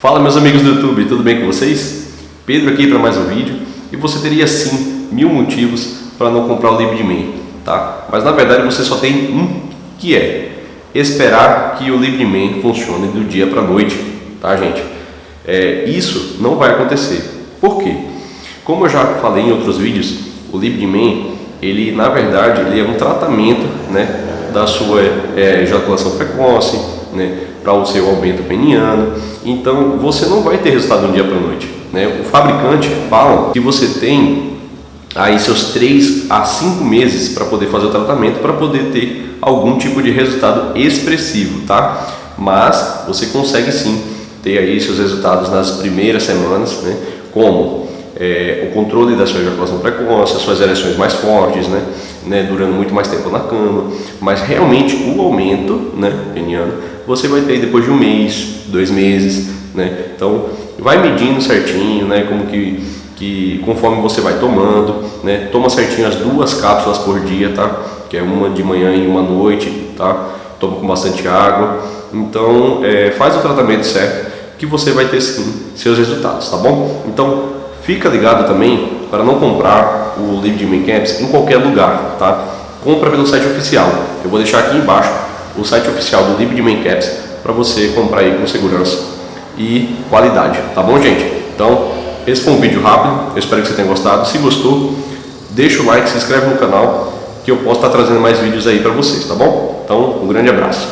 Fala meus amigos do YouTube, tudo bem com vocês? Pedro aqui para mais um vídeo e você teria sim mil motivos para não comprar o livro de mim, tá? Mas na verdade você só tem um que é esperar que o livro de mim funcione do dia para noite, tá gente? É, isso não vai acontecer. Por quê? Como eu já falei em outros vídeos, o livro de mim, ele na verdade ele é um tratamento, né, da sua é, ejaculação precoce, né, para o seu aumento peniano. Então você não vai ter resultado de um dia para a noite. Né? O fabricante fala que você tem aí seus 3 a 5 meses para poder fazer o tratamento, para poder ter algum tipo de resultado expressivo, tá? Mas você consegue sim ter aí seus resultados nas primeiras semanas, né? Como é, o controle da sua ejaculação precoce, as suas ereções mais fortes, né, né, durando muito mais tempo na cama, mas realmente o aumento né, peniano você vai ter depois de um mês, dois meses, né, então vai medindo certinho, né, como que, que conforme você vai tomando, né, toma certinho as duas cápsulas por dia, tá, que é uma de manhã e uma noite, tá, toma com bastante água, então é, faz o tratamento certo que você vai ter sim seus resultados, tá bom? Então Fica ligado também para não comprar o livro de Main Camps em qualquer lugar, tá? Compra pelo site oficial. Eu vou deixar aqui embaixo o site oficial do livro de Main Caps para você comprar aí com segurança e qualidade, tá bom, gente? Então, esse foi um vídeo rápido, eu espero que você tenha gostado. Se gostou, deixa o like, se inscreve no canal que eu posso estar trazendo mais vídeos aí para vocês, tá bom? Então, um grande abraço.